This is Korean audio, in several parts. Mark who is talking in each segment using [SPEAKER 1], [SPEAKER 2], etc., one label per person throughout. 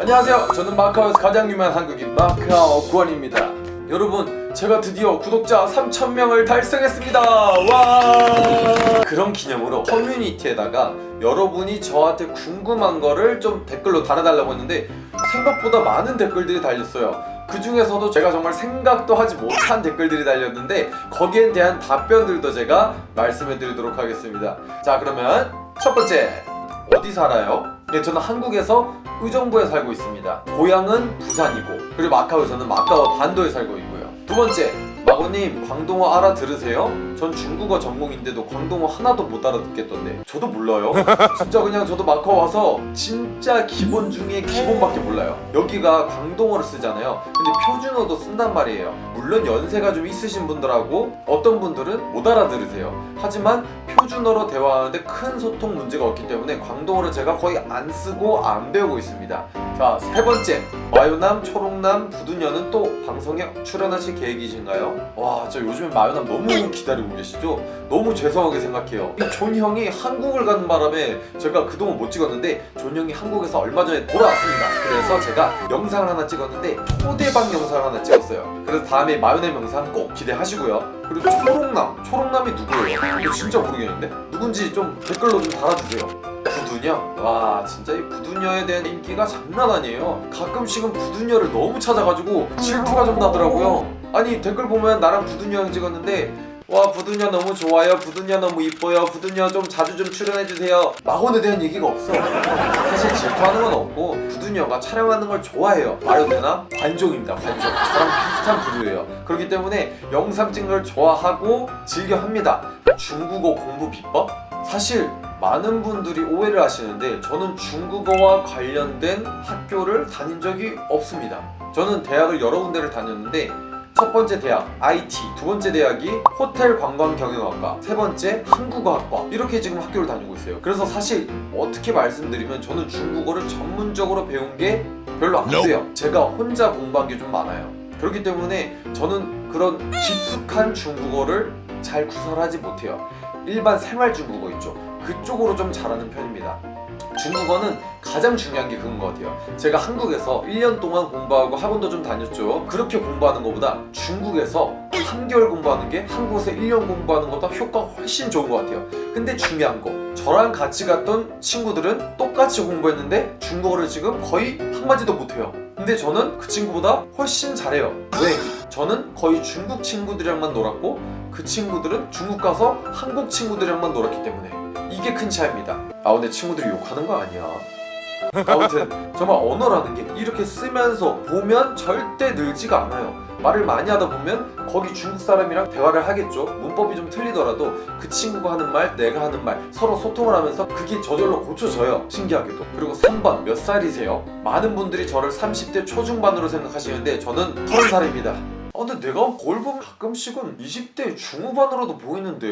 [SPEAKER 1] 안녕하세요. 저는 마카오에서 가장 유명한 한국인 마카오 구원입니다. 여러분 제가 드디어 구독자 3,000명을 달성했습니다. 와! 그런 기념으로 커뮤니티에다가 여러분이 저한테 궁금한 거를 좀 댓글로 달아달라고 했는데 생각보다 많은 댓글들이 달렸어요. 그 중에서도 제가 정말 생각도 하지 못한 댓글들이 달렸는데 거기에 대한 답변들도 제가 말씀해 드리도록 하겠습니다. 자 그러면 첫 번째 어디 살아요? 네, 저는 한국에서 의정부에 살고 있습니다. 고향은 부산이고 그리고 마카오에서는 마카오 반도에 살고 있고요. 두 번째, 마고님 광동어 알아들으세요? 전 중국어 전공인데도 광동어 하나도 못 알아듣겠던데 저도 몰라요. 진짜 그냥 저도 마카오 와서 진짜 기본 중에 기본밖에 몰라요. 여기가 광동어를 쓰잖아요. 근데 표준어도 쓴단 말이에요. 물론 연세가 좀 있으신 분들하고 어떤 분들은 못 알아들으세요. 하지만 표준어로 대화하는데 큰 소통 문제가 없기 때문에 광동어를 제가 거의 안 쓰고 안 배우고 있습니다. 자, 세 번째. 마요남, 초록남, 부두녀는 또 방송에 출연하실 계획이신가요? 와, 저 요즘에 마요남 너무 기다리고 계시죠? 너무 죄송하게 생각해요. 이존 형이 한국을 가는 바람에 제가 그동안 못 찍었는데 존 형이 한국에서 얼마 전에 돌아왔습니다. 그래서 제가 영상을 하나 찍었는데 초대박 영상을 하나 찍었어요. 그래서 다음에 마요남 영상 꼭 기대하시고요. 그리고 초록남, 초록남이 누구예요? 이거 진짜 모르겠는데? 누군지 좀 댓글로 좀 달아주세요. 부두녀? 와 진짜 이 부두녀에 대한 인기가 장난 아니에요 가끔씩은 부두녀를 너무 찾아가지고 질투가 좀 나더라고요 아니 댓글 보면 나랑 부두녀 형 찍었는데 와 부두녀 너무 좋아요. 부두녀 너무 이뻐요. 부두녀 좀 자주 좀 출연해주세요. 마혼에 대한 얘기가 없어. 사실 질투하는 건 없고 부두녀가 촬영하는 걸 좋아해요. 말도 되나? 관종입니다 관종. 저랑 비슷한 부류예요. 그렇기 때문에 영상 찍는 걸 좋아하고 즐겨 합니다. 중국어 공부 비법? 사실 많은 분들이 오해를 하시는데 저는 중국어와 관련된 학교를 다닌 적이 없습니다. 저는 대학을 여러 군데를 다녔는데 첫 번째 대학 IT, 두 번째 대학이 호텔 관광 경영학과, 세 번째 한국어학과 이렇게 지금 학교를 다니고 있어요. 그래서 사실 어떻게 말씀드리면 저는 중국어를 전문적으로 배운 게 별로 안 돼요. 제가 혼자 공부한 게 좀 많아요. 그렇기 때문에 저는 그런 깊숙한 중국어를 잘 구사하지 못해요. 일반 생활 중국어 있죠. 그쪽으로 좀 잘하는 편입니다. 중국어는 가장 중요한 게 그건 것 같아요. 제가 한국에서 1년 동안 공부하고 학원도 좀 다녔죠. 그렇게 공부하는 것보다 중국에서 3개월 공부하는 게 한국에서 1년 공부하는 것보다 효과가 훨씬 좋은 것 같아요. 근데 중요한 거 저랑 같이 갔던 친구들은 똑같이 공부했는데 중국어를 지금 거의 한마디도 못해요. 근데 저는 그 친구보다 훨씬 잘해요. 왜? 저는 거의 중국 친구들이랑만 놀았고 그 친구들은 중국 가서 한국 친구들이랑만 놀았기 때문에 이게 큰 차이입니다. 아 근데 친구들이 욕하는 거 아니야? 아무튼 정말 언어라는 게 이렇게 쓰면서 보면 절대 늘지가 않아요. 말을 많이 하다 보면 거기 중국 사람이랑 대화를 하겠죠. 문법이 좀 틀리더라도 그 친구가 하는 말 내가 하는 말 서로 소통을 하면서 그게 저절로 고쳐져요 신기하게도. 그리고 3번 몇 살이세요? 많은 분들이 저를 30대 초중반으로 생각하시는데 저는 30살입니다. 아 근데 내가 보면 가끔씩은 20대 중후반으로도 보이는데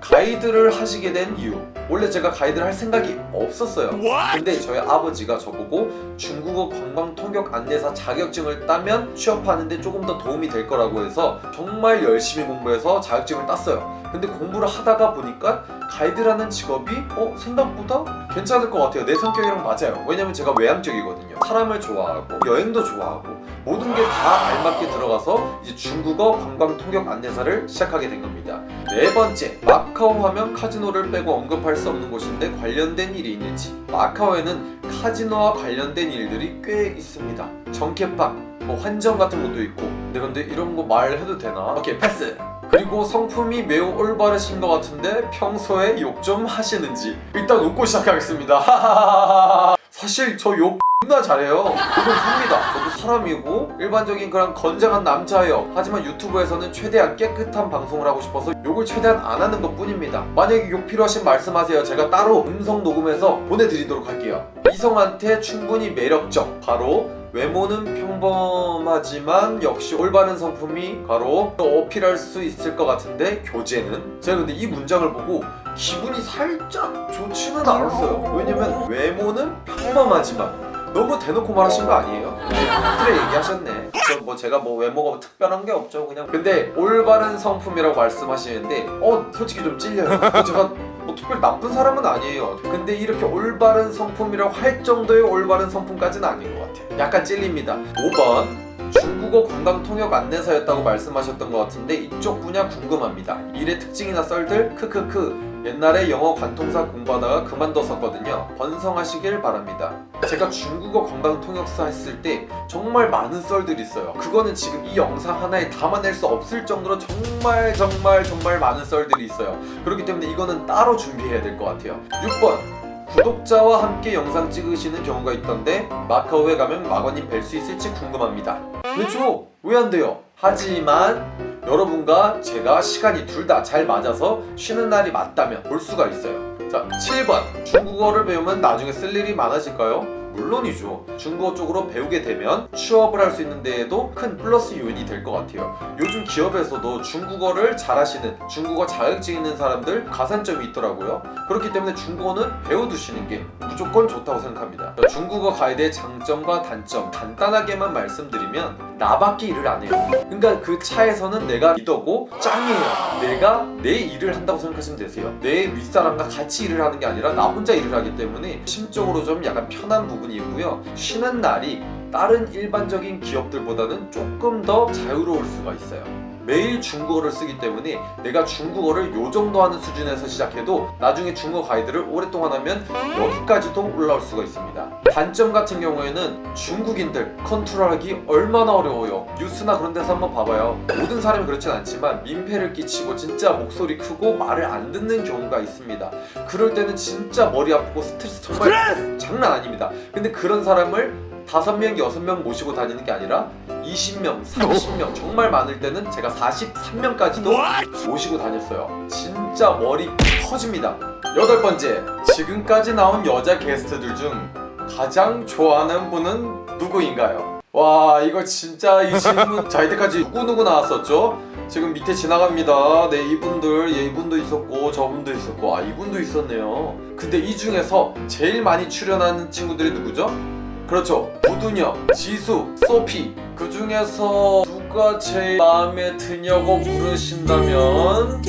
[SPEAKER 1] 가이드를 하시게 된 이유. 원래 제가 가이드를 할 생각이 없었어요. 근데 저희 아버지가 저보고 중국어 관광 통역 안내사 자격증을 따면 취업하는데 조금 더 도움이 될 거라고 해서 정말 열심히 공부해서 자격증을 땄어요. 근데 공부를 하다가 보니까 가이드라는 직업이 어 생각보다 괜찮을 것 같아요. 내 성격이랑 맞아요. 왜냐면 제가 외향적이거든요. 사람을 좋아하고 여행도 좋아하고 모든 게 다 알맞게 들어가서 이제 중국어 관광 통역 안내사를 시작하게 된 겁니다. 네 번째 마카오 하면 카지노를 빼고 언급할 수 없는 곳인데 관련된 일이 있는지. 마카오에는 카지노와 관련된 일들이 꽤 있습니다. 정켓방 뭐 환전 같은 것도 있고. 근데 근데 이런 거 말해도 되나? 오케이 패스! 그리고 성품이 매우 올바르신 것 같은데 평소에 욕 좀 하시는지. 일단 웃고 시작하겠습니다 사실 저욕 존나 잘해요. 그건 합니다. 저도 사람이고 일반적인 그런 건장한 남자예요. 하지만 유튜브에서는 최대한 깨끗한 방송을 하고 싶어서 욕을 최대한 안 하는 것 뿐입니다. 만약에 욕 필요하신 말씀하세요. 제가 따로 음성 녹음해서 보내드리도록 할게요. 이성한테 충분히 매력적. 바로 외모는 평범하지만 역시 올바른 성품이 바로 어필할 수 있을 것 같은데 교재는. 제가 근데 이 문장을 보고 기분이 살짝 좋지는 않았어요. 왜냐면 외모는 평범하지만 너무 대놓고 말하신 거 아니에요? 그래 얘기하셨네. 저 뭐 제가 뭐 외모가 특별한 게 없죠 그냥. 근데 올바른 성품이라고 말씀하시는데 어 솔직히 좀 찔려요. 어, 제가 뭐 특별히 나쁜 사람은 아니에요. 근데 이렇게 올바른 성품이라고 할 정도의 올바른 성품까지는 아닌 것 같아요. 약간 찔립니다. 5번 중국어 관광 통역 안내사였다고 말씀하셨던 것 같은데 이쪽 분야 궁금합니다. 일의 특징이나 썰들? 크크크 옛날에 영어 관통사 공부하다가 그만뒀었거든요. 번성하시길 바랍니다. 제가 중국어 관광 통역사 했을 때 정말 많은 썰들이 있어요. 그거는 지금 이 영상 하나에 담아낼 수 없을 정도로 정말 정말 정말 많은 썰들이 있어요. 그렇기 때문에 이거는 따로 준비해야 될 것 같아요. 6번. 구독자와 함께 영상 찍으시는 경우가 있던데 마카오에 가면 마거님 뵐 수 있을지 궁금합니다. 왜죠? 왜 안 돼요? 하지만 여러분과 제가 시간이 둘 다 잘 맞아서 쉬는 날이 맞다면 볼 수가 있어요. 자 7번. 중국어를 배우면 나중에 쓸 일이 많아질까요? 물론이죠. 중국어 쪽으로 배우게 되면 취업을 할 수 있는 데에도 큰 플러스 요인이 될 것 같아요. 요즘 기업에서도 중국어를 잘하시는 중국어 자격증 있는 사람들 가산점이 있더라고요. 그렇기 때문에 중국어는 배워두시는 게 무조건 좋다고 생각합니다. 중국어 가이드의 장점과 단점 간단하게만 말씀드리면 나밖에 일을 안 해요. 그러니까 그 차에서는 내가 리더고 짱이에요. 내가 내 일을 한다고 생각하시면 되세요. 내 윗사람과 같이 일을 하는 게 아니라 나 혼자 일을 하기 때문에 심적으로 좀 약간 편한 부분이 있고요. 쉬는 날이 다른 일반적인 기업들보다는 조금 더 자유로울 수가 있어요 매일 중국어를 쓰기 때문에 내가 중국어를 요 정도 하는 수준에서 시작해도 나중에 중국어 가이드를 오랫동안 하면 여기까지도 올라올 수가 있습니다. 단점 같은 경우에는 중국인들 컨트롤하기 얼마나 어려워요. 뉴스나 그런 데서 한번 봐봐요. 모든 사람이 그렇진 않지만 민폐를 끼치고 진짜 목소리 크고 말을 안 듣는 경우가 있습니다. 그럴 때는 진짜 머리 아프고 스트레스 정말 장난 아닙니다. 근데 그런 사람을 다섯 명, 여섯 명 모시고 다니는 게 아니라 20명, 30명 정말 많을 때는 제가 43명까지도 모시고 다녔어요 진짜 머리 터집니다 여덟 번째 지금까지 나온 여자 게스트들 중 가장 좋아하는 분은 누구인가요? 와 이거 진짜 이 질문 자 이때까지 누구누구 나왔었죠? 지금 밑에 지나갑니다 네 이분들 예 이분도 있었고 저분도 있었고 아 이분도 있었네요 근데 이 중에서 제일 많이 출연하는 친구들이 누구죠? 그렇죠. 부두녀, 지수, 소피. 그 중에서 누가 제일 마음에 드냐고 물으신다면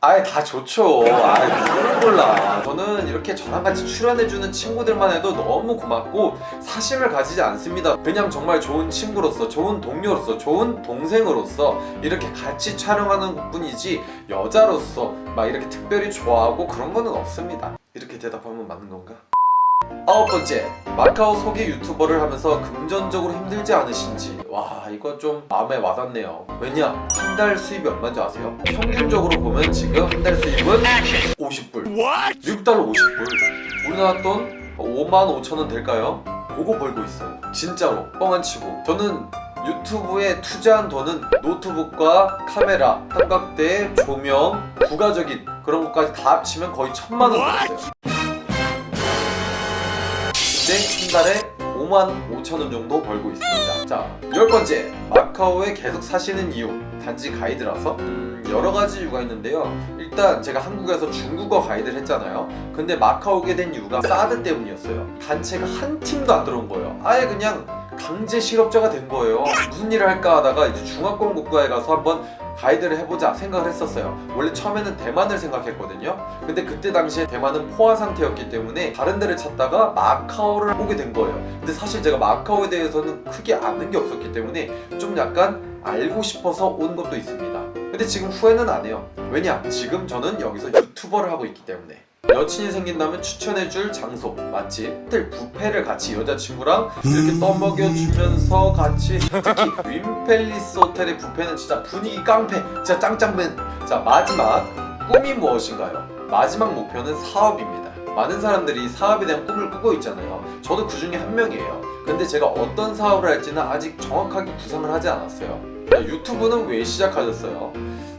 [SPEAKER 1] 아예 다 좋죠. 아예 누구를 몰라. 저는 이렇게 저랑 같이 출연해주는 친구들만 해도 너무 고맙고 사심을 가지지 않습니다. 그냥 정말 좋은 친구로서 좋은 동료로서 좋은 동생으로서 이렇게 같이 촬영하는 뿐이지 여자로서 막 이렇게 특별히 좋아하고 그런 거는 없습니다. 이렇게 대답하면 맞는 건가? 아홉 번째 마카오 소개 유튜버를 하면서 금전적으로 힘들지 않으신지. 와 이거 좀 마음에 와닿네요. 왜냐 한 달 수입이 얼마인지 아세요? 평균적으로 보면 지금 한 달 수입은 50불. 미국 달러 50불. 우리나라 돈 5만 5천 원 될까요? 그거 벌고 있어요. 진짜로 뻥 안 치고. 저는 유튜브에 투자한 돈은 노트북과 카메라, 삼각대, 조명, 부가적인 그런 것까지 다 합치면 거의 천만 원 들었어요 근데 한 달에 5만 5천 원 정도 벌고 있습니다. 자, 열 번째. 마카오에 계속 사시는 이유. 단지 가이드라서? 음, 여러 가지 이유가 있는데요. 일단 제가 한국에서 중국어 가이드를 했잖아요. 근데 마카오 오게 된 이유가 사드 때문이었어요. 단체가 한 팀도 안 들어온 거예요. 아예 그냥 강제 실업자가 된 거예요. 무슨 일을 할까 하다가 이제 중화권 국가에 가서 한번 가이드를 해보자 생각을 했었어요. 원래 처음에는 대만을 생각했거든요. 근데 그때 당시에 대만은 포화 상태였기 때문에 다른 데를 찾다가 마카오를 오게 된 거예요. 근데 사실 제가 마카오에 대해서는 크게 아는 게 없었기 때문에 좀 약간 알고 싶어서 온 것도 있습니다. 근데 지금 후회는 안 해요. 왜냐 지금 저는 여기서 유튜버를 하고 있기 때문에 여친이 생긴다면 추천해줄 장소 맛집. 호텔 뷔페를 같이 여자친구랑 이렇게 떠먹여주면서 같이 특히 윈펠리스 호텔의 뷔페는 진짜 분위기 깡패 진짜 짱짱맨. 자 마지막 꿈이 무엇인가요? 마지막 목표는 사업입니다. 많은 사람들이 사업에 대한 꿈을 꾸고 있잖아요. 저도 그 중에 한 명이에요. 근데 제가 어떤 사업을 할지는 아직 정확하게 구상을 하지 않았어요. 자, 유튜브는 왜 시작하셨어요?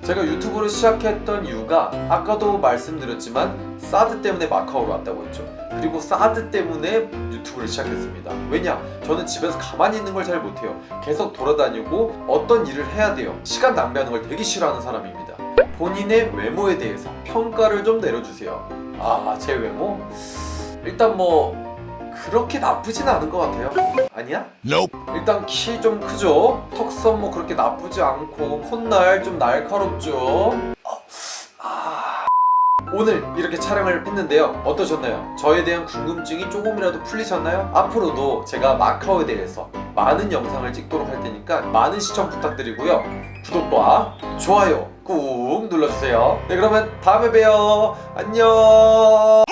[SPEAKER 1] 제가 유튜브를 시작했던 이유가 아까도 말씀드렸지만 사드 때문에 마카오로 왔다고 했죠 그리고 사드 때문에 유튜브를 시작했습니다 왜냐? 저는 집에서 가만히 있는 걸 잘 못해요 계속 돌아다니고 어떤 일을 해야 돼요 시간 낭비하는 걸 되게 싫어하는 사람입니다 본인의 외모에 대해서 평가를 좀 내려주세요 아 제 외모? 일단 뭐 그렇게 나쁘진 않은 것 같아요 아니야? 일단 키 좀 크죠? 턱선 뭐 그렇게 나쁘지 않고 콧날 좀 날카롭죠? 아, 오늘 이렇게 촬영을 했는데요 어떠셨나요? 저에 대한 궁금증이 조금이라도 풀리셨나요? 앞으로도 제가 마카오에 대해서 많은 영상을 찍도록 할 테니까 많은 시청 부탁드리고요 구독과 좋아요 꾹 눌러주세요 네 그러면 다음에 봬요 안녕